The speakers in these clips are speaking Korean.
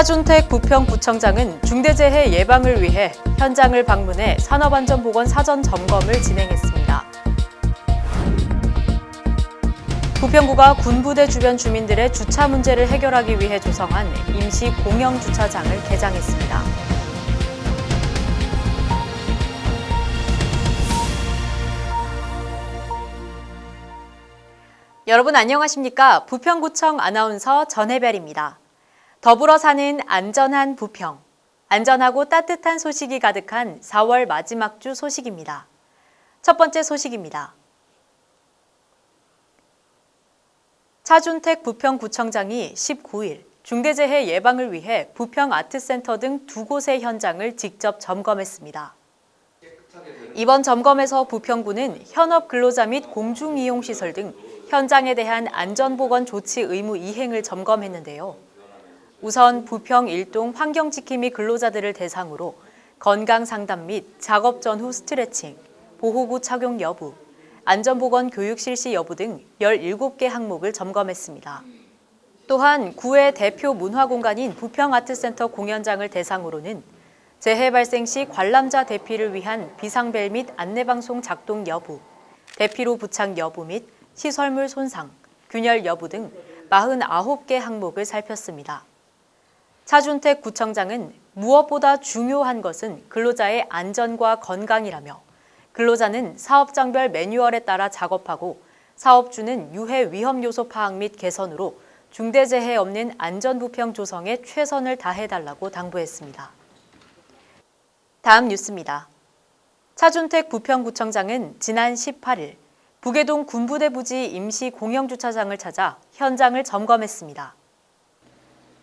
차준택 부평구청장은 중대재해 예방을 위해 현장을 방문해 산업안전보건 사전 점검을 진행했습니다. 부평구가 군부대 주변 주민들의 주차 문제를 해결하기 위해 조성한 임시 공영주차장을 개장했습니다. 여러분 안녕하십니까? 부평구청 아나운서 전혜별입니다. 더불어 사는 안전한 부평. 안전하고 따뜻한 소식이 가득한 4월 마지막 주 소식입니다. 첫 번째 소식입니다. 차준택 부평구청장이 19일 중대재해 예방을 위해 부평 아트센터 등 두 곳의 현장을 직접 점검했습니다. 이번 점검에서 부평구는 현업 근로자 및 공중이용시설 등 현장에 대한 안전보건 조치 의무 이행을 점검했는데요. 우선 부평 일동 환경지킴이 및 근로자들을 대상으로 건강상담 및 작업 전후 스트레칭, 보호구 착용 여부, 안전보건 교육 실시 여부 등 17개 항목을 점검했습니다. 또한 구의 대표 문화공간인 부평아트센터 공연장을 대상으로는 재해 발생 시 관람자 대피를 위한 비상벨 및 안내방송 작동 여부, 대피로 부착 여부 및 시설물 손상, 균열 여부 등 49개 항목을 살폈습니다. 차준택 구청장은 무엇보다 중요한 것은 근로자의 안전과 건강이라며 근로자는 사업장별 매뉴얼에 따라 작업하고 사업주는 유해 위험 요소 파악 및 개선으로 중대재해 없는 안전부평 조성에 최선을 다해달라고 당부했습니다. 다음 뉴스입니다. 차준택 부평구청장은 지난 18일 북해동 군부대 부지 임시 공영주차장을 찾아 현장을 점검했습니다.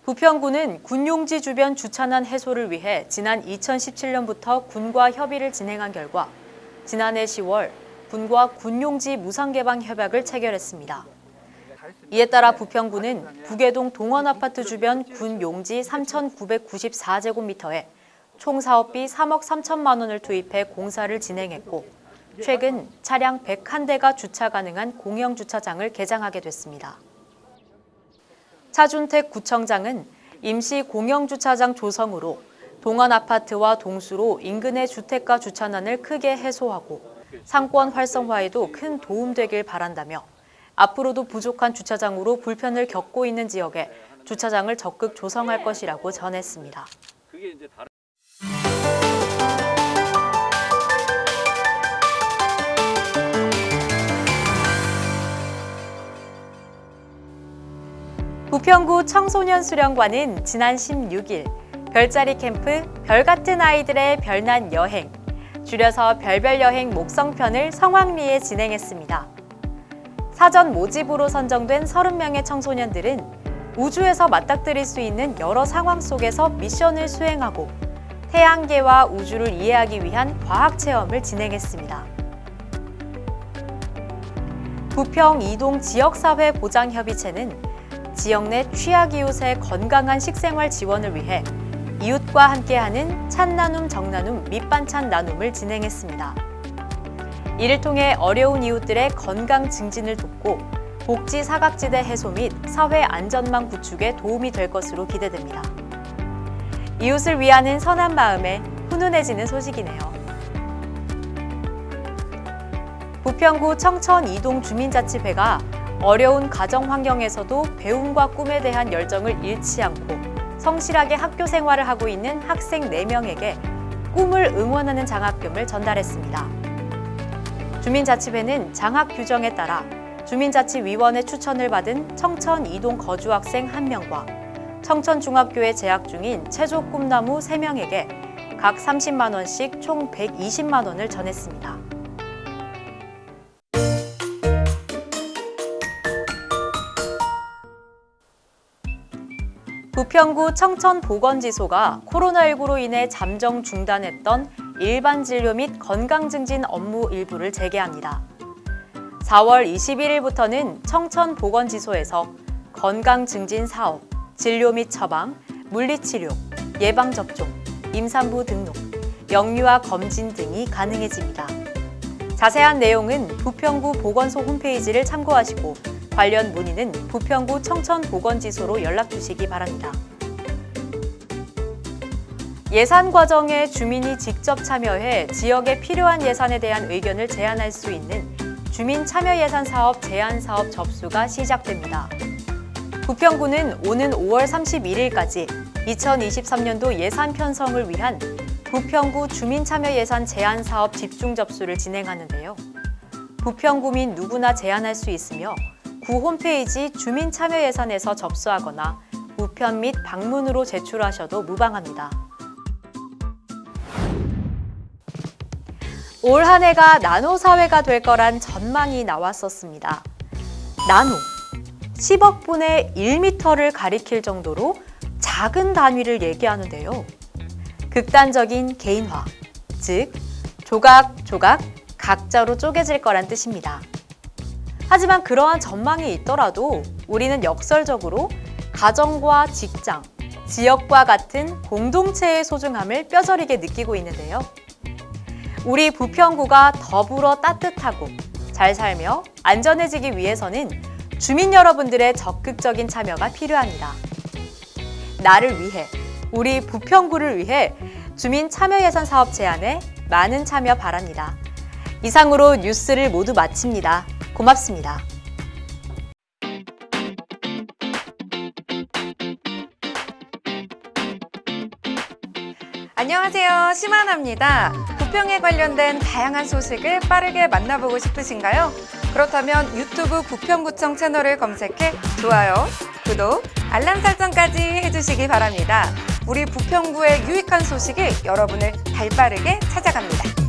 부평구는 군용지 주변 주차난 해소를 위해 지난 2017년부터 군과 협의를 진행한 결과 지난해 10월 군과 군용지 무상개방 협약을 체결했습니다. 이에 따라 부평구는 북해동 동원아파트 주변 군용지 3,994제곱미터에 총 사업비 3억 3천만 원을 투입해 공사를 진행했고 최근 차량 101대가 주차 가능한 공영주차장을 개장하게 됐습니다. 차준택 구청장은 임시 공영주차장 조성으로 동안 아파트와 동수로 인근의 주택가 주차난을 크게 해소하고 상권 활성화에도 큰 도움되길 바란다며 앞으로도 부족한 주차장으로 불편을 겪고 있는 지역에 주차장을 적극 조성할 것이라고 전했습니다. 부평구 청소년 수련관은 지난 16일 별자리 캠프 별같은 아이들의 별난 여행, 줄여서 별별 여행 목성편을 성황리에 진행했습니다. 사전 모집으로 선정된 30명의 청소년들은 우주에서 맞닥뜨릴 수 있는 여러 상황 속에서 미션을 수행하고 태양계와 우주를 이해하기 위한 과학 체험을 진행했습니다. 부평 이동 지역사회 보장협의체는 지역 내 취약이웃의 건강한 식생활 지원을 위해 이웃과 함께하는 찬나눔 정나눔 밑반찬 나눔을 진행했습니다. 이를 통해 어려운 이웃들의 건강 증진을 돕고 복지 사각지대 해소 및 사회 안전망 구축에 도움이 될 것으로 기대됩니다. 이웃을 위하는 선한 마음에 훈훈해지는 소식이네요. 부평구 청천 이동 주민자치회가 어려운 가정 환경에서도 배움과 꿈에 대한 열정을 잃지 않고 성실하게 학교 생활을 하고 있는 학생 4명에게 꿈을 응원하는 장학금을 전달했습니다. 주민자치회는 장학 규정에 따라 주민자치위원회 추천을 받은 청천 이동 거주 학생 1명과 청천중학교에 재학 중인 체조 꿈나무 3명에게 각 30만 원씩 총 120만 원을 전했습니다. 부평구 청천보건지소가 코로나19로 인해 잠정 중단했던 일반 진료 및 건강 증진 업무 일부를 재개합니다. 4월 21일부터는 청천보건지소에서 건강 증진 사업, 진료 및 처방, 물리치료, 예방접종, 임산부 등록, 영유아 검진 등이 가능해집니다. 자세한 내용은 부평구 보건소 홈페이지를 참고하시고 관련 문의는 부평구 청천보건지소로 연락 주시기 바랍니다. 예산 과정에 주민이 직접 참여해 지역에 필요한 예산에 대한 의견을 제안할 수 있는 주민 참여 예산 사업 제안 사업 접수가 시작됩니다. 부평구는 오는 5월 31일까지 2023년도 예산 편성을 위한 부평구 주민 참여 예산 제안 사업 집중 접수를 진행하는데요. 부평구민 누구나 제안할 수 있으며 구 홈페이지 주민 참여 예산에서 접수하거나 우편 및 방문으로 제출하셔도 무방합니다. 올 한 해가 나노 사회가 될 거란 전망이 나왔었습니다. 나노 10억 분의 1미터를 가리킬 정도로 작은 단위를 얘기하는데요. 극단적인 개인화, 즉 조각 조각 각자로 쪼개질 거란 뜻입니다. 하지만 그러한 전망이 있더라도 우리는 역설적으로 가정과 직장, 지역과 같은 공동체의 소중함을 뼈저리게 느끼고 있는데요. 우리 부평구가 더불어 따뜻하고 잘 살며 안전해지기 위해서는 주민 여러분들의 적극적인 참여가 필요합니다. 나를 위해, 우리 부평구를 위해 주민 참여 예산 사업 제안에 많은 참여 바랍니다. 이상으로 뉴스를 모두 마칩니다. 고맙습니다. 안녕하세요. 심하나입니다. 부평에 관련된 다양한 소식을 빠르게 만나보고 싶으신가요? 그렇다면 유튜브 부평구청 채널을 검색해 좋아요, 구독, 알람 설정까지 해주시기 바랍니다. 우리 부평구의 유익한 소식이 여러분을 발빠르게 찾아갑니다.